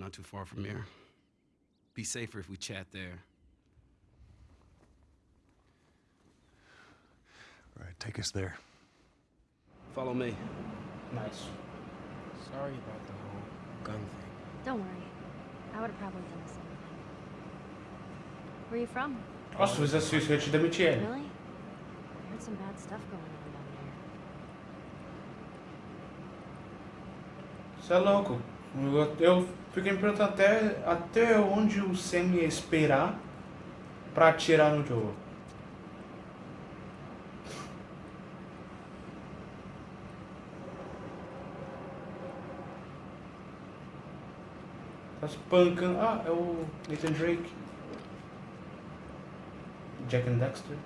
not too far from here. Be safer if we chat there. All right, take us there. Follow me. Nice. Sorry about the whole gun thing. Don't worry. I would have probably done the same thing. Where are you from? Nossa, se fizesse isso, eu ia te demitir. Really? I heard some bad stuff going on down there. Você é louco. Eu, fiquei me perguntando até, até onde o Sam ia esperar pra atirar no Joe. Tá espancando. Ah, é o Nathan Drake. Jack and Dexter.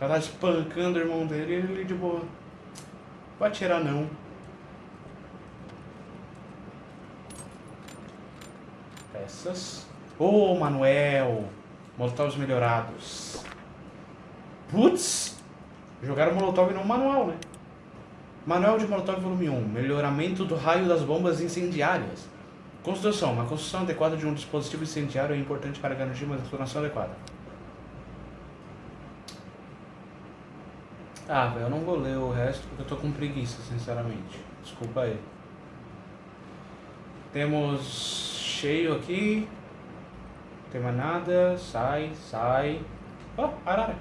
Ela tá espancando o irmão dele e ele de boa. Vai atirar não. Peças. Ô, oh, Manuel! Molotovs melhorados. Putz! Jogaram Molotov no manual, né? Manual de Molotov volume 1. Melhoramento do raio das bombas incendiárias. Construção. Uma construção adequada de um dispositivo incendiário é importante para garantir uma detonação adequada. Ah, velho, eu não vou ler o resto porque eu tô com preguiça, sinceramente. Desculpa aí. Temos cheio aqui. Não tem mais nada. Sai, sai. Oh, arara.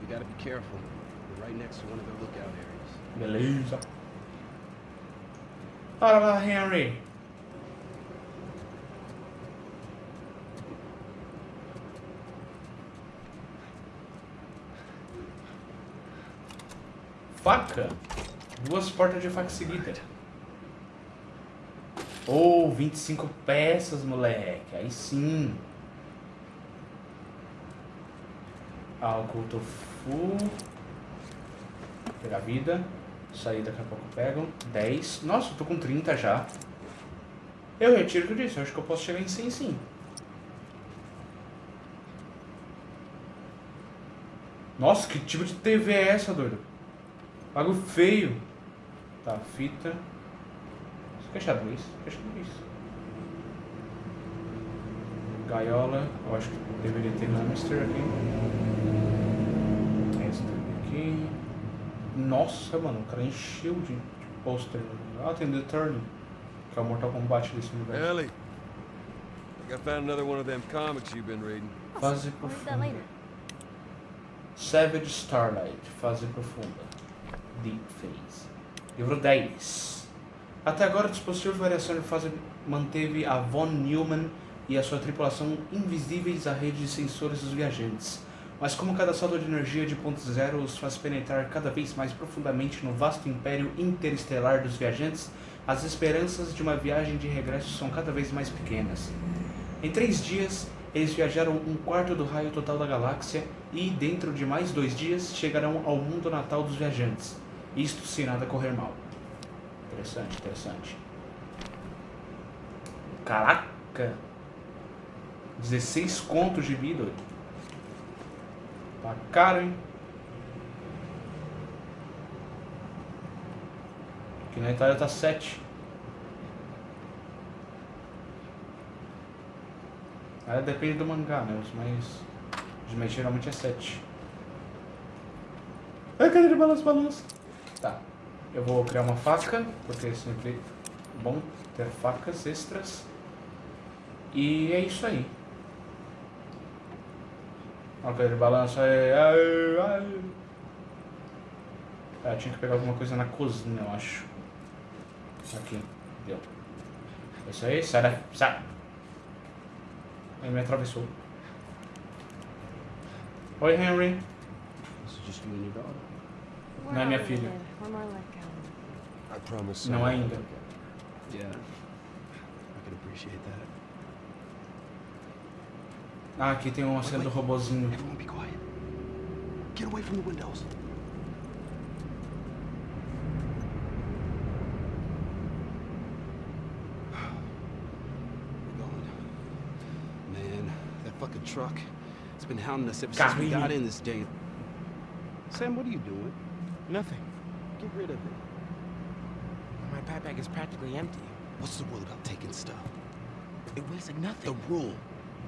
You gotta be careful. We're right next to one of the lookout areas. Beleza. Bora lá, Henry. Faca. Duas portas de faca seguida. Oh, 25 peças, moleque. Aí sim. Álcool tofu. Pegar vida. Isso aí daqui a pouco pego. 10. Nossa, eu tô com 30 já. Eu retiro o que eu disse. Eu acho que eu posso chegar em 100 sim. Nossa, que tipo de TV é essa, doido? Pago feio. Tá, fita. Isso aqui é xadrez. Isso é. Gaiola. Eu acho que deveria ter hamster aqui. Esse aqui. Nossa, mano, o cara encheu de, de pôster. Ah, tem The Turning. Que é o Mortal Kombat desse universo. Ellie, I think I found another one of them comics you've been reading. Fase profunda. Savage Starlight, fase profunda. Deep Phase. Livro 10. Até agora, o dispositivo de variação de fase manteve a Von Neumann e a sua tripulação invisíveis à rede de sensores dos viajantes. Mas como cada saldo de energia de ponto zero os faz penetrar cada vez mais profundamente no vasto império interestelar dos viajantes, as esperanças de uma viagem de regresso são cada vez mais pequenas. Em três dias, eles viajaram um quarto do raio total da galáxia e, dentro de mais dois dias, chegarão ao mundo natal dos viajantes. Isto se nada correr mal. Interessante, interessante. Caraca! 16 contos de vida. Tá caro, hein? Aqui na Itália tá 7. Aí depende do mangá, né? Os mais geralmente é 7. Ai, cadê de balanço, balanço? Tá. Eu vou criar uma faca, porque é sempre bom ter facas extras. E é isso aí. Olha de balanço aí. Ai, ai. Ah, tinha que pegar alguma coisa na cozinha, eu acho. Aqui. Deu. É isso aí, sai daqui. Sai. Ele me atravessou. Oi, Henry. This is just you and your daughter. We're Não é minha filha. Related. We're more I promise. Não ainda. Yeah. I can appreciate that. Ah, aqui tem uma cena do robozinho. Everyone be quiet. Get away from the windows. We're going. Man, that fucking truck. It's been hounding us ever since we got in this day. Sam, what are you doing? Nothing. Get rid of it. My backpack is practically empty. What's the rule about taking stuff? It weighs like nothing. The rule.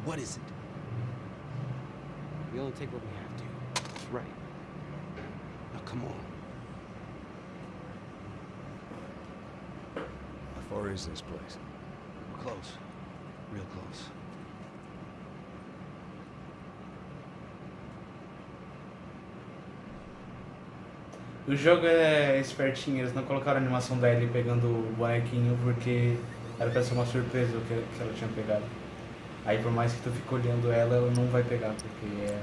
What is it? We only take what we have to. That's right. Now come on. How far is this place? We're close. Real close. O jogo é espertinho, eles não colocaram a animação da Ellie pegando o bonequinho porque era pra ser uma surpresa o que, que ela tinha pegado. Aí por mais que tu fique olhando ela, ela não vai pegar, porque é...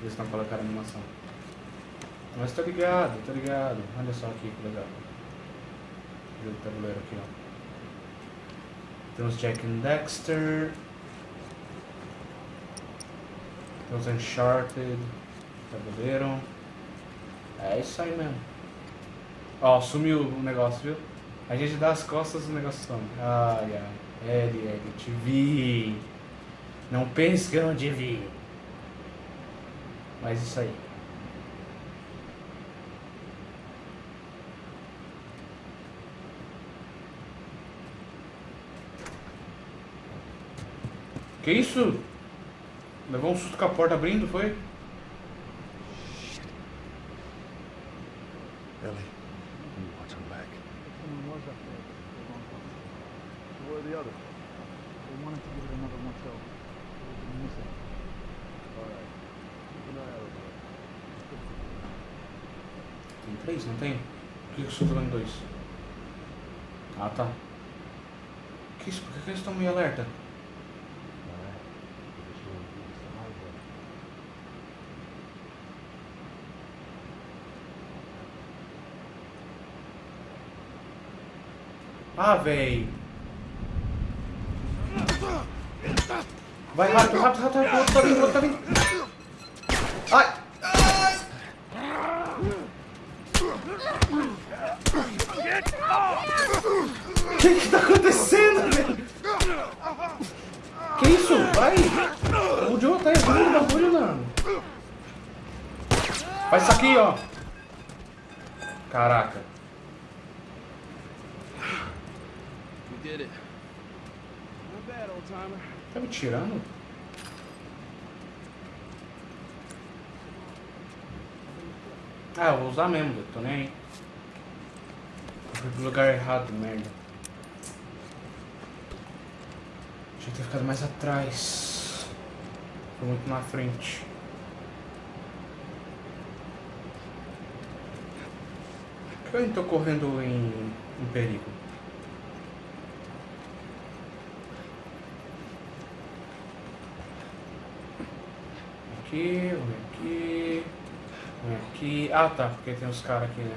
eles não colocaram a animação. Mas tô ligado, tô ligado. Olha só aqui que legal. Jogo tabuleiro aqui, ó. Temos Jack and Dexter. Temos Uncharted. Tabuleiro. É isso aí mesmo. Ó, sumiu o negócio, viu? A gente dá as costas o negócio some. Ai, ai. L, L, te vi. Não pense que eu não te vi. Mas isso aí. Que isso? Levou um susto com a porta abrindo, foi? Ellie, you watch him back. Someone was up there at the wrong time. The others? They wanted to give it another one show. They've been missing. Alright. Keep an eye out. Tem três, não tem? Por que eu estou jogando dois? Ah, tá. Que isso? Por que que eles estão meio alerta? Alright. We're Vai rápido, rápido, rápido, rápido. O outro tá vindo, o outro tá vindo. Ai! O que que tá acontecendo, velho? Que isso? Vai! O Joe tá errando o bagulho, mano. Faz isso aqui, ó. Caraca. We did it. Not bad, old timer. Tá me tirando? Ah, eu vou usar mesmo, eu tô nem aí. Fui pro lugar errado, merda. Tinha que ter ficado mais atrás. Foi muito na frente. Por que eu não tô correndo em, em perigo? Aqui, vem aqui. Vem aqui. Ah tá, porque tem os caras aqui, né?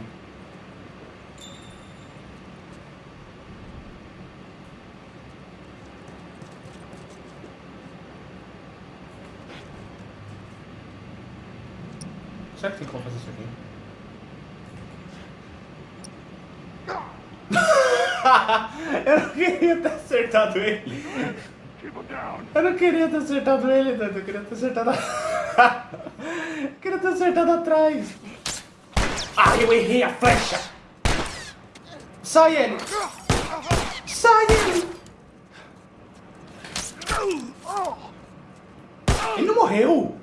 Será que tem como fazer isso aqui? Eu não queria ter acertado ele. Eu não queria ter acertado ele, Dante. Eu queria ter acertado. queria ter acertado atrás. Ah, eu errei a flecha! Sai ele! Sai ele! Ele não morreu!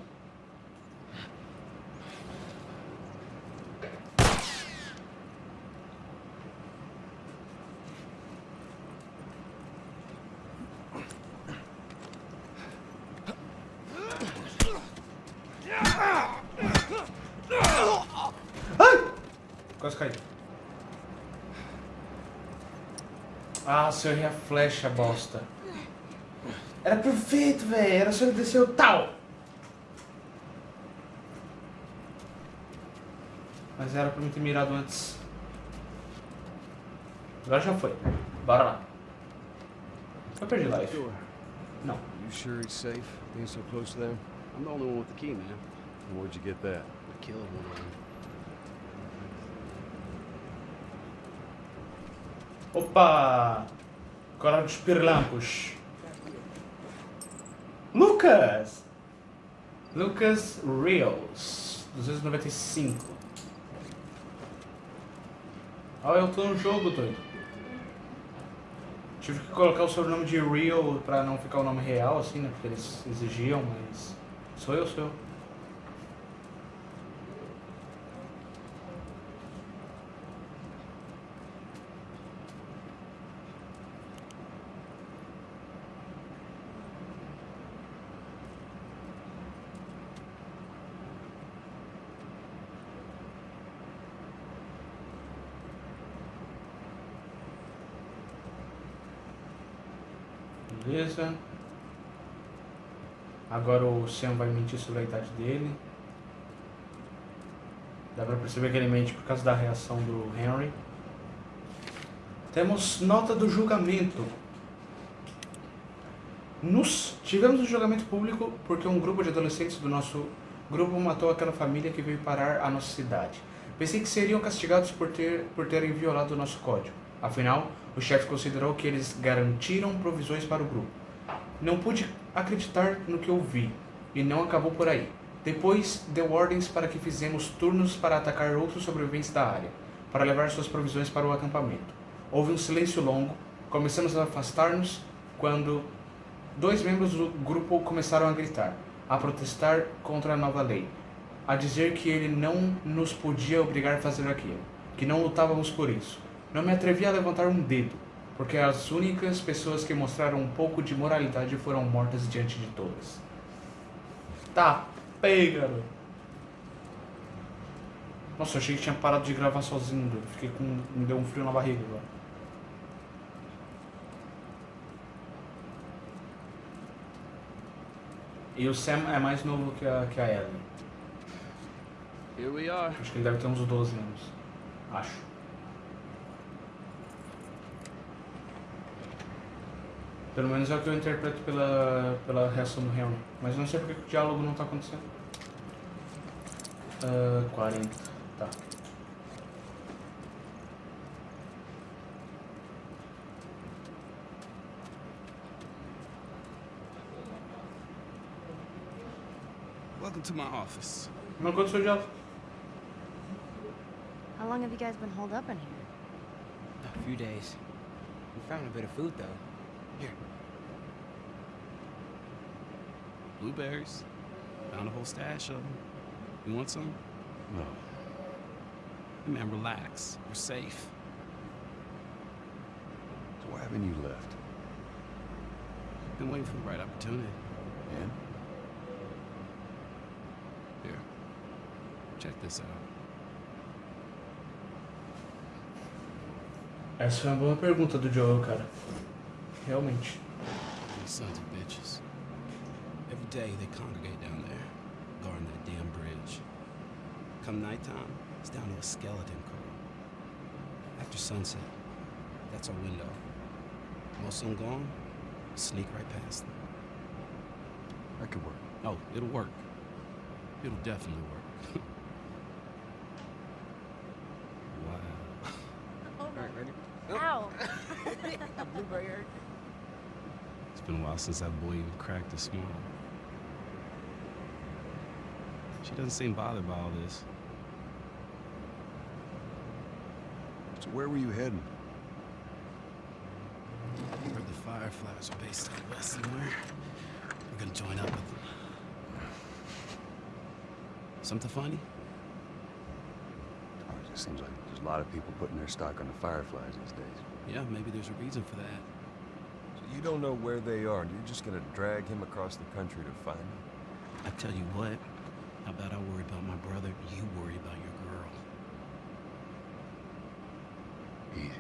Se eu errei a flecha, bosta. Era perfeito, velho. Era só ele descer o tal. Mas era pra mim ter mirado antes. Agora já foi. Bora lá. Eu perdi life. Não. You sure it's safe being so close to them? I'm the only one with the key, man. Where'd you get that? I killed one of them. Opa! Agora dos pirlampos. Lucas! Lucas Reels. 295. Ah, eu tô no jogo, doido. Tive que colocar o sobrenome de Real pra não ficar o nome real, assim, né? Porque eles exigiam, mas. Sou eu, sou eu. Beleza. Agora o Sam vai mentir sobre a idade dele. Dá pra perceber que ele mente por causa da reação do Henry. Temos nota do julgamento. Nos tivemos um julgamento público porque um grupo de adolescentes do nosso grupo matou aquela família que veio parar a nossa cidade. Pensei que seriam castigados por, ter, por terem violado o nosso código. Afinal, o chefe considerou que eles garantiram provisões para o grupo. Não pude acreditar no que eu vi, e não acabou por aí. Depois, deu ordens para que fizemos turnos para atacar outros sobreviventes da área, para levar suas provisões para o acampamento. Houve um silêncio longo, começamos a afastar-nos quando dois membros do grupo começaram a gritar, a protestar contra a nova lei, a dizer que ele não nos podia obrigar a fazer aquilo, que não lutávamos por isso. Não me atrevi a levantar um dedo, porque as únicas pessoas que mostraram um pouco de moralidade foram mortas diante de todas. Tá, pega, garoto. Nossa, eu achei que tinha parado de gravar sozinho, doido. Fiquei com. me deu um frio na barriga agora. E o Sam é mais novo que a, que a Ellie. Here we are. Acho que ele deve ter uns 12 anos. Acho. Pelo menos é o que eu interpreto pela, pela reação do Henry. Mas não sei porque o diálogo não tá acontecendo. Ah, 40. Tá. Welcome to my office. Mas quanto o diálogo? How long have you guys been holed up in here? A few days. We found a bit of food, though. Here. Blueberries. Found a whole stash of them. You want some? No. Hey, man, relax. We're safe. So why haven't you left? Been waiting for the right opportunity. And? Here. Check this out. Essa é uma boa pergunta do Joel, cara. Realmente. These sons of bitches. Every day they congregate down there, guarding that damn bridge. Come nighttime, it's down to a skeleton crew. After sunset, that's our window. Most of them gone, sneak right past them. That could work. Oh, it'll work. It'll definitely work. wow. Alright, ready? Ow! Blueberry hurt? It's been a while since that boy even cracked a smile. She doesn't seem bothered by all this. So where were you heading? Heard the Fireflies are based out west somewhere. We're gonna join up with them. Something funny? Oh, it just seems like there's a lot of people putting their stock on the Fireflies these days. Yeah, maybe there's a reason for that. So you don't know where they are, and you're just gonna drag him across the country to find them? I tell you what, how about I worry about my brother, you worry about your girl. Easy.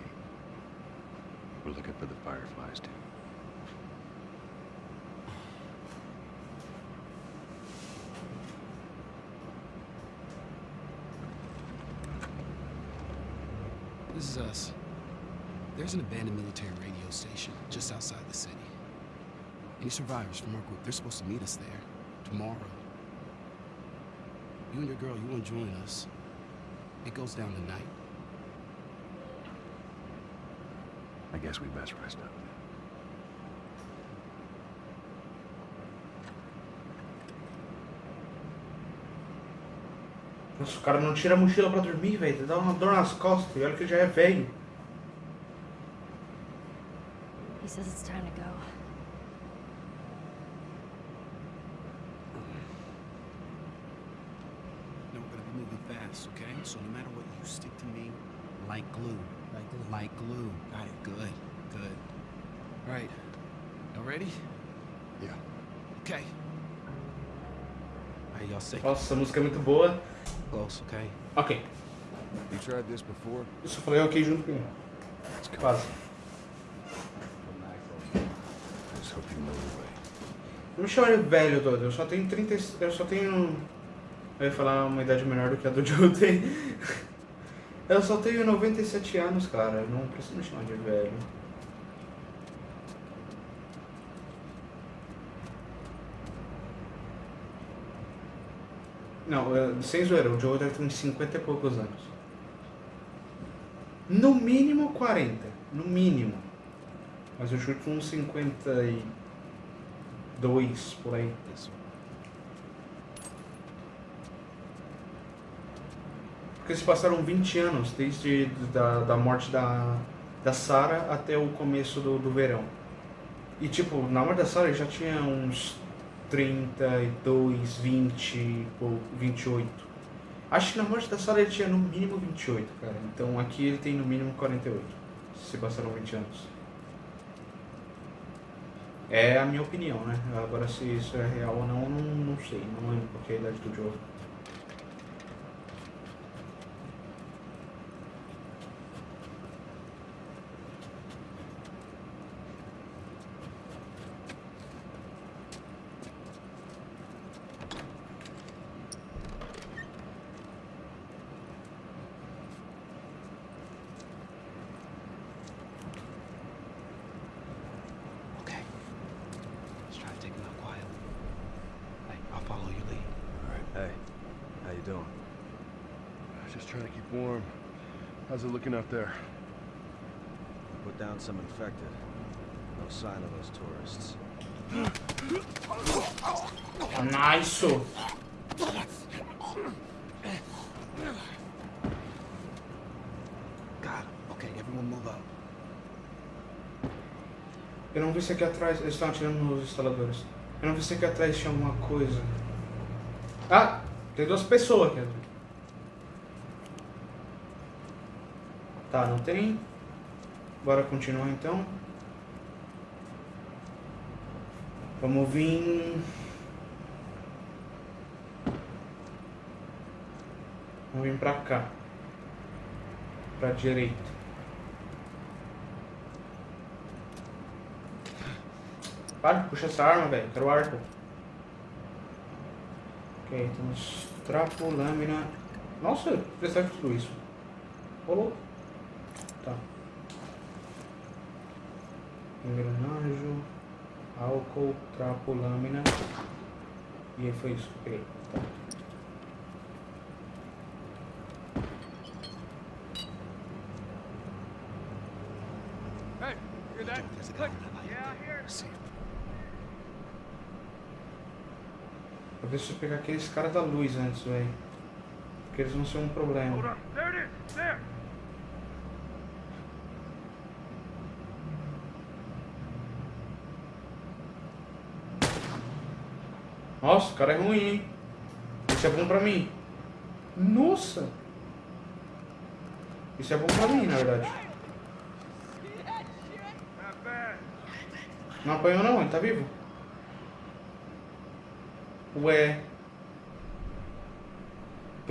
We're looking for the Fireflies, too. This is us. There's an abandoned military radio station just outside the city. Any survivors from our group, they're supposed to meet us there tomorrow. You and your girl, you want to join us. It goes down tonight. I guess we best rest up. Nossa, o cara não tira a mochila pra dormir, velho. Dá uma dor nas costas. E olha que ele já é velho. Says it's time to go. No, we're gonna be moving fast, okay? So no matter what, you stick to me like glue. Like glue. Like glue. Got it. Good. Good. All right. Y'all ready? Yeah. Okay. All right, y'all stay Nossa, a música é muito boa. close, okay? Ok. You tried this before? Eu só falei ok junto com ele. Quase. The way. Não me chama de velho, Dodo. Eu só tenho 30. e- Eu só tenho. Eu ia falar uma idade menor do que a do Joe tem. Eu só tenho 97 anos, cara. Não precisa me chamar de velho. Não, sem zoeira, o Joe deve ter uns 50 e poucos anos. No mínimo 40. No mínimo. Mas eu chuto uns 52 por aí. Porque se passaram 20 anos desde da, da morte da, da Sarah até o começo do, do verão. E tipo, na morte da Sarah ele já tinha uns 32, 20 ou 28. Acho que na morte da Sarah ele tinha no mínimo 28, cara. Então aqui ele tem no mínimo 48. Se passaram 20 anos. É a minha opinião, né? Agora se isso é real ou não, não, não sei. Não lembro qual que é a idade do Joe. You doing? Just trying to keep warm. How's it looking out there? Put down some infected. No sign of those tourists. Nice! Him. Okay, everyone move up. Eu não vi se aqui atrás. Eles estão atirando nos instaladores. Eu não vi se aqui atrás tinha alguma coisa. Tem duas pessoas aqui atrás. Tá, não tem. Bora continuar então. Vamos vir. Vamos vir pra cá. Pra direita. Para, puxa essa arma, velho. Quero arco. Ok, temos trapo, lâmina. Nossa, de tudo isso. Rolou. Tá. Engrenagem, álcool, trapo, lâmina. E aí foi isso. Peguei. Tá. Hey, hear that? Joe, there's a guy on that bike. Yeah, here. See him. Eu preciso pegar aqueles caras da luz antes, velho. Porque eles vão ser um problema. Nossa, o cara é ruim, hein? Isso é bom pra mim. Nossa! Isso é bom pra mim, na verdade. Não apanhou não, ele tá vivo. Ué.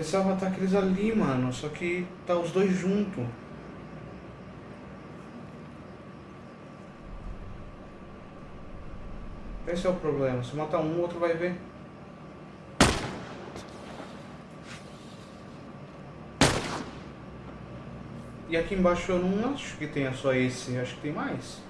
Pensava matar aqueles ali, mano. Só que tá os dois juntos. Esse é o problema. Se matar um, o outro vai ver. E aqui embaixo eu não acho que tenha só esse. Acho que tem mais.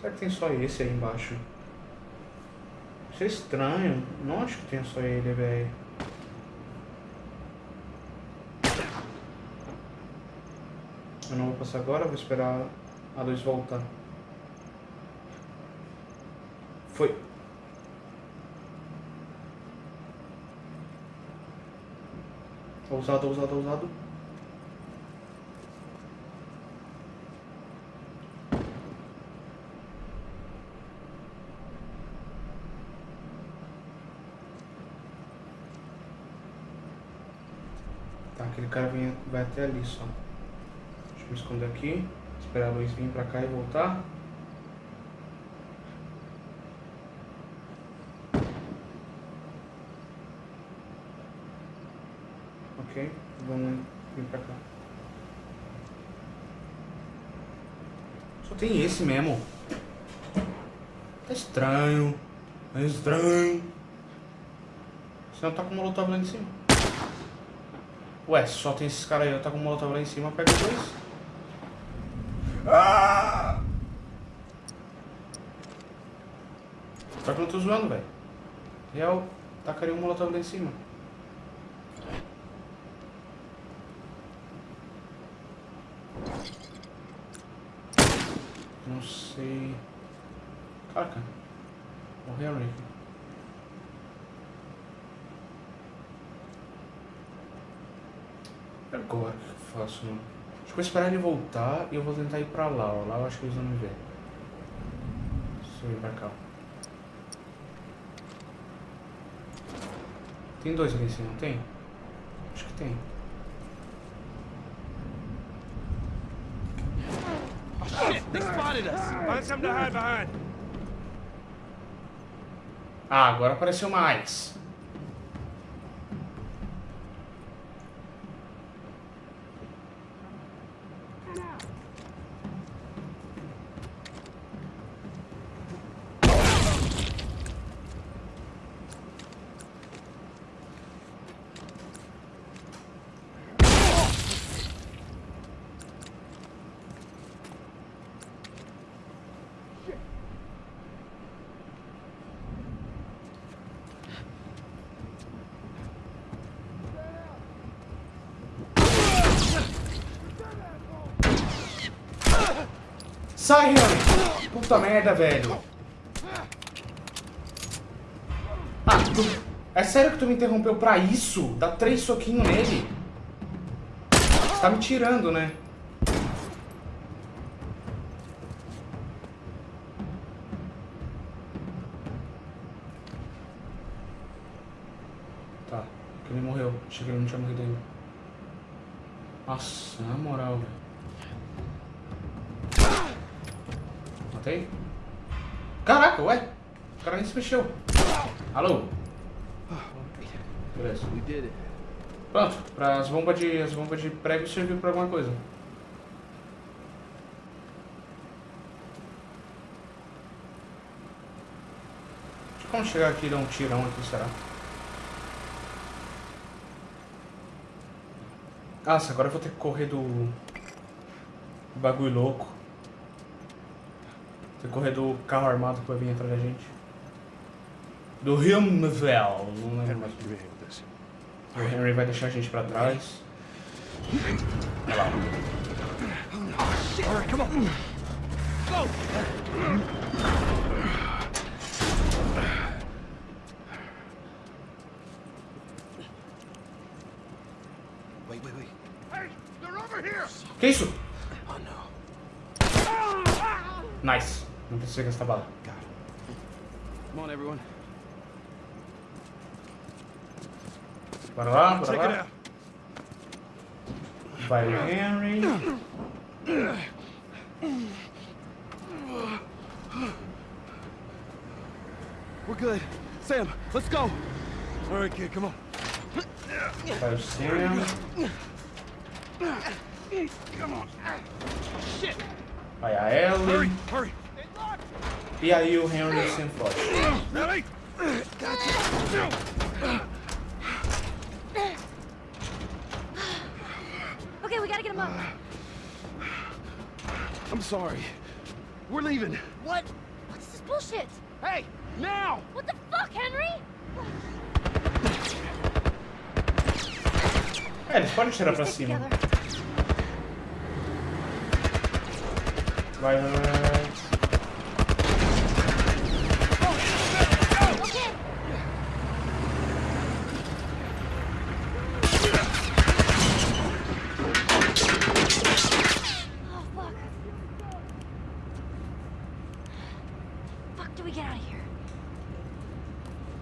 Será que tem só esse aí embaixo? Isso é estranho. Não acho que tenha só ele, velho. Eu não vou passar agora, vou esperar a luz voltar. Foi. Ousado, ousado, ousado. Aquele cara vem, vai até ali só. Deixa eu me esconder aqui. Esperar a luz vir pra cá e voltar. Ok, vamos vir pra cá. Só tem esse mesmo. Tá estranho. Tá estranho. Senão tá com o molotov lá em cima. Ué, só tem esses caras aí, eu tá com o molotov lá em cima, pega dois. Ah! Só que eu não tô zoando, velho. Real, tacaria um molotov lá em cima. Não sei. Caraca. Morreu ali. E Agora o que eu faço? Não? Acho que vou esperar ele voltar e eu vou tentar ir pra lá. Ó. Lá eu acho que eles vão me ver. Deixa eu ir pra cá. Tem dois ali em cima, não tem? Acho que tem. Ah, agora apareceu mais. Sai, Henry! Puta merda, velho. Ah, tu... É sério que tu me interrompeu pra isso? Dá três soquinhos nele? Você tá me tirando, né? Tá, que ele morreu. Achei que ele não tinha morrido ainda. Nossa, na moral, velho. Matei? Caraca, ué! O cara nem se mexeu. Alô? Beleza. Pronto, pra as bombas de, as bombas de prego serviu pra alguma coisa. Como chegar aqui e dar um tirão aqui, será? Nossa, agora eu vou ter que correr do... do bagulho louco. Ter que correr do carro armado que vai vir atrás da gente. Do Hilmvel, não lembro mais. This. O Henry vai deixar a gente pra trás. Olha lá. Wait, wait, wait. Hey, they're over here! Que isso? Oh no. Nice. Não precisa gastar bala. Got it. Come on, everyone. Bora lá, bora Check it lá. out. Vai o Henry. We're good. Sam, let's go. All right, kid, come on. Vai o Sam. Come on. Vai a Ellie. Hurry. E aí o Henry o Sam foge. Ready? Okay, we gotta get him up. I'm sorry. We're leaving. What? What's this bullshit? Hey, now! What the fuck, Henry? É, eles podem tirar pra Stick cima. together. Vai, vai, vai,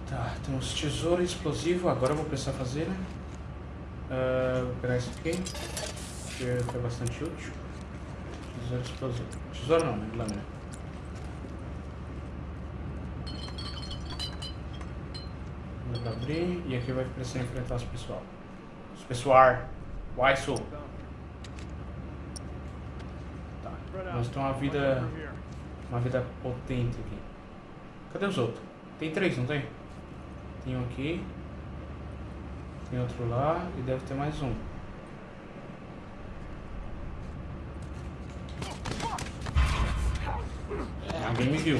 Tá, temos tesouro explosivo. Agora eu vou precisar fazer, né? Ah, vou pegar esse aqui. Que foi bastante útil. Tesouro explosivo. Tesouro não, né? Lâmina. Pra abrir. E aqui vai precisar enfrentar os pessoal. Os pessoal. Why so? Tá. Nós temos uma vida. Uma vida potente aqui. Cadê os outros? Tem três, não tem? Tem um aqui. Tem outro lá e deve ter mais um. Alguém me viu.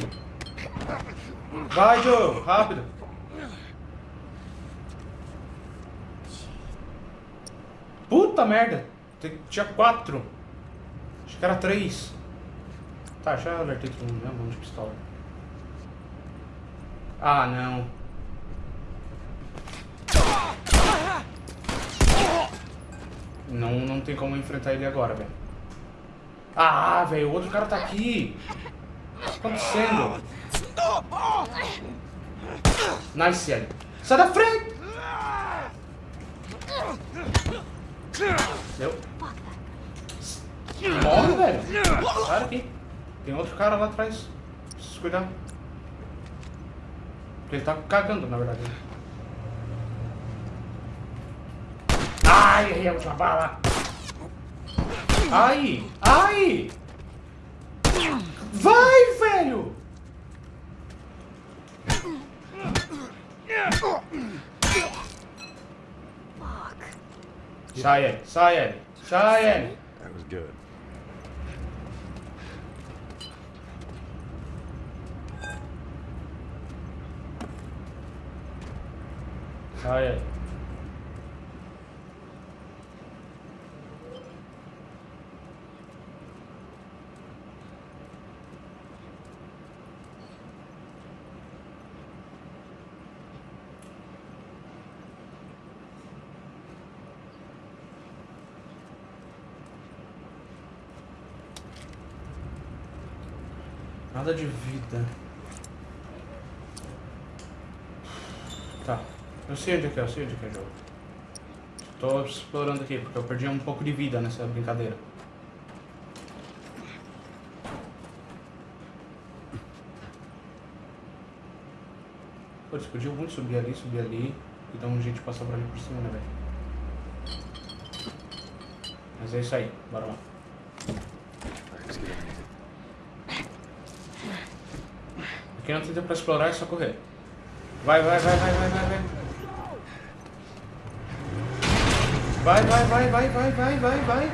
Vai, Joe! Rápido! Puta merda! Tinha quatro. Acho que era três. Tá, já alertei todo mundo? Mão de pistola. Ah, não. Não, não tem como enfrentar ele agora, velho. Ah, velho, o outro cara tá aqui. O que tá acontecendo? Nice, Ellie. Sai da frente! Deu. Morre, velho. Sai daqui. Tem outro cara lá atrás. Preciso cuidar. Ele tá cagando, na verdade. Ai, errei a última bala. Ai, ai. Vai, velho. Fuck. Sai, Ellie. Sai. Sai. That was good. Ellie. Nada de vida. Tá. Eu sei onde é que é, eu sei onde é que é jogo. Tô explorando aqui, porque eu perdi um pouco de vida nessa brincadeira. Pô, eles podiam muito subir ali, subir ali e dar um jeito de passar por ali por cima, né, velho? Mas é isso aí, bora lá. Aqui não tem tempo pra explorar, é só correr. Vai, vai, vai, vai, vai, vai, vai. Vai, vai, vai, vai, vai, vai, vai, vai.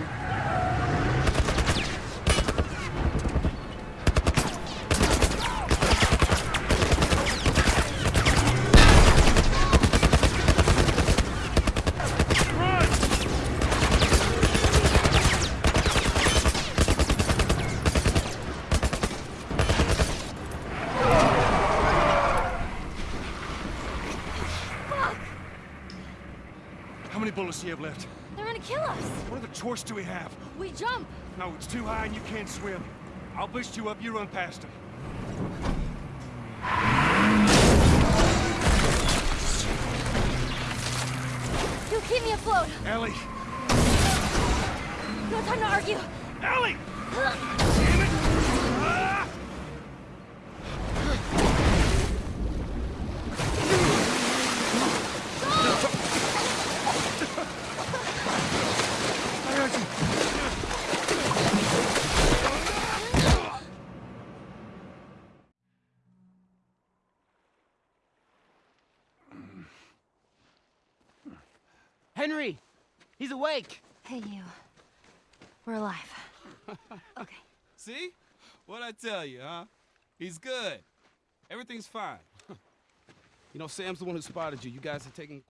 How many bullets do you have left? They're gonna kill us. What other do we have? We jump. No, it's too high and you can't swim. I'll boost you up, you run past them. You keep me afloat. Ellie! No time to argue. Ellie! Damn it! Ah! I got you. Henry! He's awake! Hey, you. We're alive. Okay. See? What'd I tell you, huh? He's good. Everything's fine. you know, Sam's the one who spotted you. You guys are taking